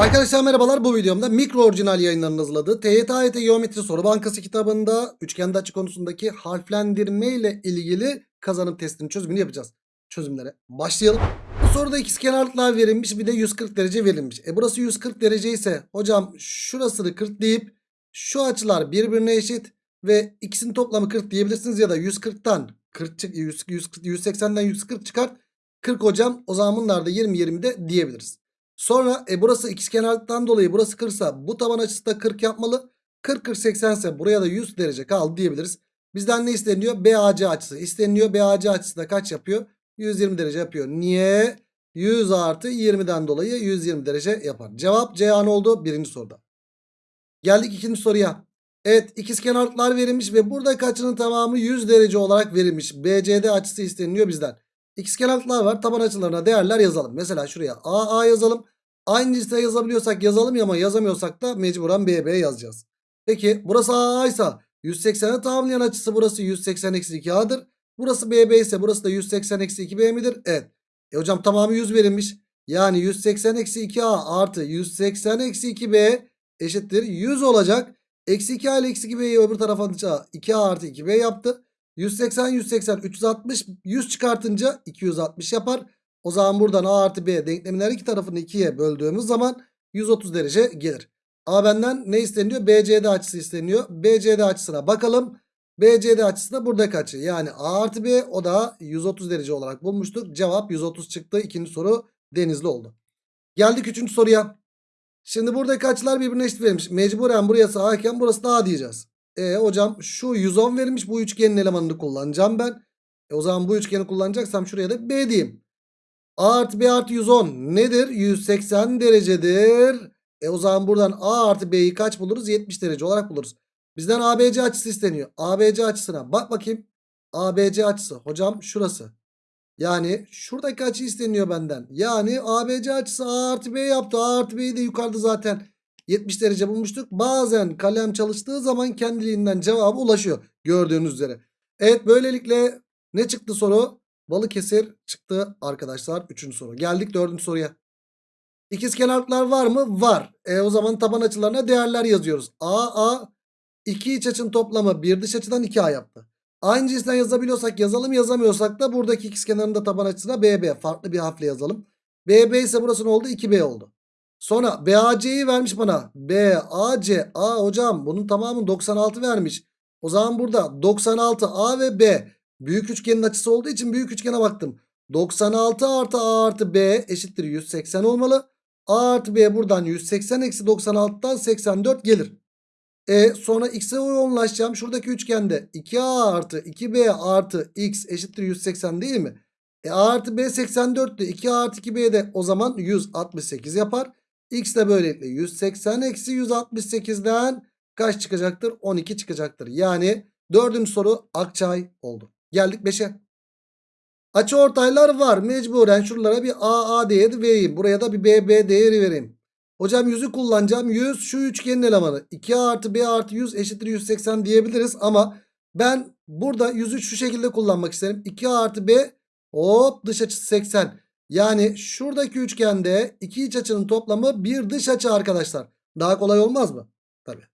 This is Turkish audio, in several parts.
Arkadaşlar merhabalar bu videomda mikro orijinal yayınlarının hazırladığı TYT AYT Geometri Soru Bankası kitabında üçgende açı konusundaki harflendirme ile ilgili kazanım testinin çözümünü yapacağız. Çözümlere başlayalım. Bu soruda ikizkenarlıklar verilmiş bir de 140 derece verilmiş. E burası 140 derece ise hocam şurasını 40 deyip şu açılar birbirine eşit ve ikisinin toplamı 40 diyebilirsiniz ya da 140'tan 40 çık 100, 140, 180'den 140 çıkart 40 hocam o zaman bunlar da 20 20 de diyebiliriz. Sonra e burası ikizkenarlıktan dolayı burası 40 ise bu taban açısı da 40 yapmalı. 40 40 80 ise buraya da 100 derece kaldı diyebiliriz. Bizden ne isteniyor? BAC açısı isteniyor. BAC açısı da kaç yapıyor? 120 derece yapıyor. Niye? 100 artı 20'den dolayı 120 derece yapar. Cevap C an oldu birinci soruda. Geldik ikinci soruya. Evet ikizkenarlıklar verilmiş ve buradaki açının tamamı 100 derece olarak verilmiş. BCD açısı isteniyor bizden. İkizkenarlıklar var. Taban açılarına değerler yazalım. Mesela şuraya AA yazalım. Aynı liste yazabiliyorsak yazalım ama yazamıyorsak da mecburen BB yazacağız. Peki burası AA ise 180'e tamamlayan açısı burası 180 eksi 2A'dır. Burası BB ise burası da 180 eksi 2B midir? Evet. E hocam tamamı 100 verilmiş. Yani 180 eksi 2A artı 180 eksi 2B eşittir 100 olacak. Eksi 2A ile eksi 2B'yi öbür tarafa atınca 2A artı 2B yaptı. 180 180 360 100 çıkartınca 260 yapar. O zaman buradan A artı B denklemin her iki tarafını 2'ye böldüğümüz zaman 130 derece gelir. Ama benden ne isteniyor? BCD açısı isteniyor. BCD açısına bakalım. BCD açısı da buradaki açı. Yani A artı B o da 130 derece olarak bulmuştuk. Cevap 130 çıktı. İkinci soru denizli oldu. Geldik üçüncü soruya. Şimdi buradaki açılar birbirine eşit verilmiş. Mecburen burası A iken burası da A diyeceğiz. E hocam şu 110 verilmiş bu üçgenin elemanını kullanacağım ben. E o zaman bu üçgeni kullanacaksam şuraya da B diyeyim. A artı B artı 110 nedir? 180 derecedir. E o zaman buradan A artı B'yi kaç buluruz? 70 derece olarak buluruz. Bizden ABC açısı isteniyor. ABC açısına bak bakayım. ABC açısı hocam şurası. Yani şuradaki açı isteniyor benden. Yani ABC açısı A artı B yaptı. A artı B'yi de yukarıda zaten 70 derece bulmuştuk. Bazen kalem çalıştığı zaman kendiliğinden cevaba ulaşıyor. Gördüğünüz üzere. Evet böylelikle ne çıktı soru? Balıkesir çıktı arkadaşlar. Üçüncü soru. Geldik dördüncü soruya. İkizkenarlıklar var mı? Var. E o zaman taban açılarına değerler yazıyoruz. A, A. iki iç açının toplamı bir dış açıdan 2A yaptı. Aynı cinsten yazabiliyorsak yazalım yazamıyorsak da buradaki ikizkenarın da taban açısına BB. Farklı bir harfle yazalım. BB ise burası ne oldu? 2B oldu. Sonra BAC'yi vermiş bana. BAC. A hocam bunun tamamı 96 vermiş. O zaman burada 96 A ve B. Büyük üçgenin açısı olduğu için büyük üçgene baktım. 96 artı A artı B eşittir 180 olmalı. A artı B buradan 180 eksi 96'dan 84 gelir. E sonra x'e yoğunlaşacağım. Şuradaki üçgende 2A artı 2B artı x eşittir 180 değil mi? E A artı B 84'tü. 2A artı 2B de o zaman 168 yapar. X de böylelikle 180 eksi 168'den kaç çıkacaktır? 12 çıkacaktır. Yani dördüncü soru Akçay oldu. Geldik 5'e. Açı ortaylar var. Mecburen şuralara bir AA değeri vereyim. Buraya da bir BB değeri vereyim. Hocam 100'ü kullanacağım. 100 şu üçgenin elemanı. 2A artı B artı 100 eşittir 180 diyebiliriz. Ama ben burada 100'ü şu şekilde kullanmak isterim. 2A artı B hop dış açısı 80. Yani şuradaki üçgende iki iç açının toplamı bir dış açı arkadaşlar. Daha kolay olmaz mı? Tabii.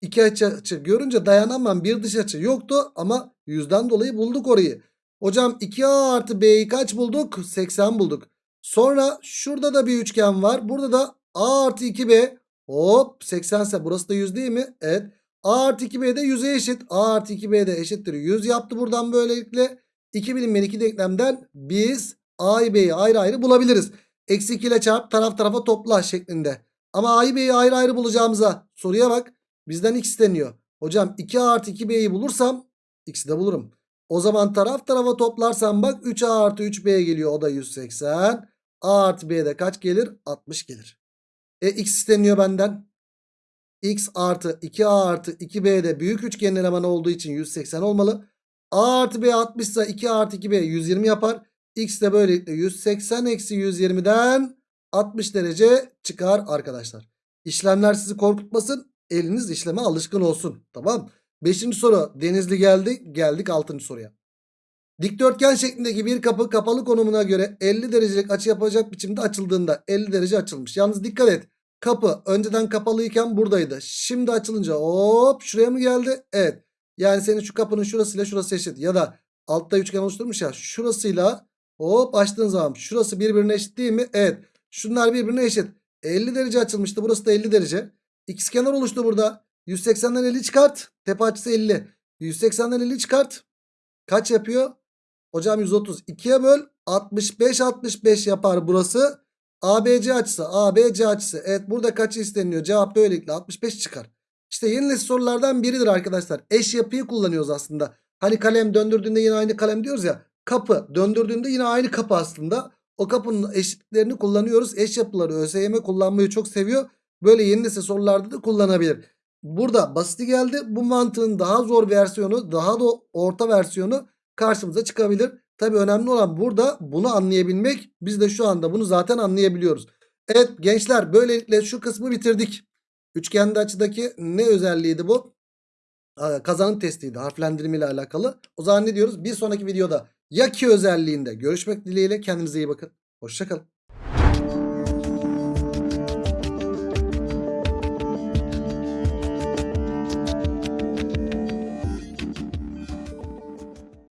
İki iç açı görünce dayanamam bir dış açı yoktu ama yüzden dolayı bulduk orayı. Hocam 2A artı B'yi kaç bulduk? 80 bulduk. Sonra şurada da bir üçgen var. Burada da A artı 2B hop 80 ise burası da 100 değil mi? Evet. A artı 2B de 100'e eşit. A artı 2B de eşittir 100 yaptı buradan böylelikle. 2 bilinmeyen iki denklemden biz A'yı B'yi ayrı ayrı bulabiliriz. Eksi 2 ile çarp taraf tarafa topla şeklinde. Ama A'yı B'yi ayrı ayrı bulacağımıza soruya bak. Bizden x deniyor. Hocam 2A artı 2B'yi bulursam x'i de bulurum. O zaman taraf tarafa toplarsam bak 3A artı 3B geliyor. O da 180. A artı B'de kaç gelir? 60 gelir. E x isteniyor benden. x artı 2A artı 2B'de büyük üçgenin elemanı olduğu için 180 olmalı. A artı B 60 ise 2 artı 2B 120 yapar. X de böylelikle 180 eksi 120'den 60 derece çıkar arkadaşlar. İşlemler sizi korkutmasın. Eliniz işleme alışkın olsun. Tamam. Beşinci soru Denizli geldi. Geldik altıncı soruya. Dikdörtgen şeklindeki bir kapı kapalı konumuna göre 50 derecelik açı yapacak biçimde açıldığında 50 derece açılmış. Yalnız dikkat et. Kapı önceden kapalıyken buradaydı. Şimdi açılınca hop şuraya mı geldi? Evet. Yani senin şu kapının şurasıyla şurası eşit. Ya da altta üçgen oluşturmuş ya. Şurasıyla hop açtığın zaman şurası birbirine eşit değil mi? Evet. Şunlar birbirine eşit. 50 derece açılmıştı. Burası da 50 derece. İkizkenar oluştu burada. 180'den 50 çıkart. Tepe açısı 50. 180'den 50 çıkart. Kaç yapıyor? Hocam 130. 2'ye böl. 65 65 yapar burası. ABC açısı. ABC açısı. Evet burada kaç isteniyor? Cevap böylelikle 65 çıkar. İşte yeni nesil sorulardan biridir arkadaşlar. Eş yapıyı kullanıyoruz aslında. Hani kalem döndürdüğünde yine aynı kalem diyoruz ya. Kapı döndürdüğünde yine aynı kapı aslında. O kapının eşitlerini kullanıyoruz. Eş yapıları ÖSYM kullanmayı çok seviyor. Böyle yeni nesil sorularda da kullanabilir. Burada basiti geldi. Bu mantığın daha zor versiyonu, daha da orta versiyonu karşımıza çıkabilir. Tabi önemli olan burada bunu anlayabilmek. Biz de şu anda bunu zaten anlayabiliyoruz. Evet gençler böylelikle şu kısmı bitirdik. Üçgende açıdaki ne özelliğiydi bu? Kazanım testiydi harflendirme ile alakalı. O zaman ne diyoruz? Bir sonraki videoda ya ki özelliğinde görüşmek dileğiyle kendinize iyi bakın. Hoşçakalın.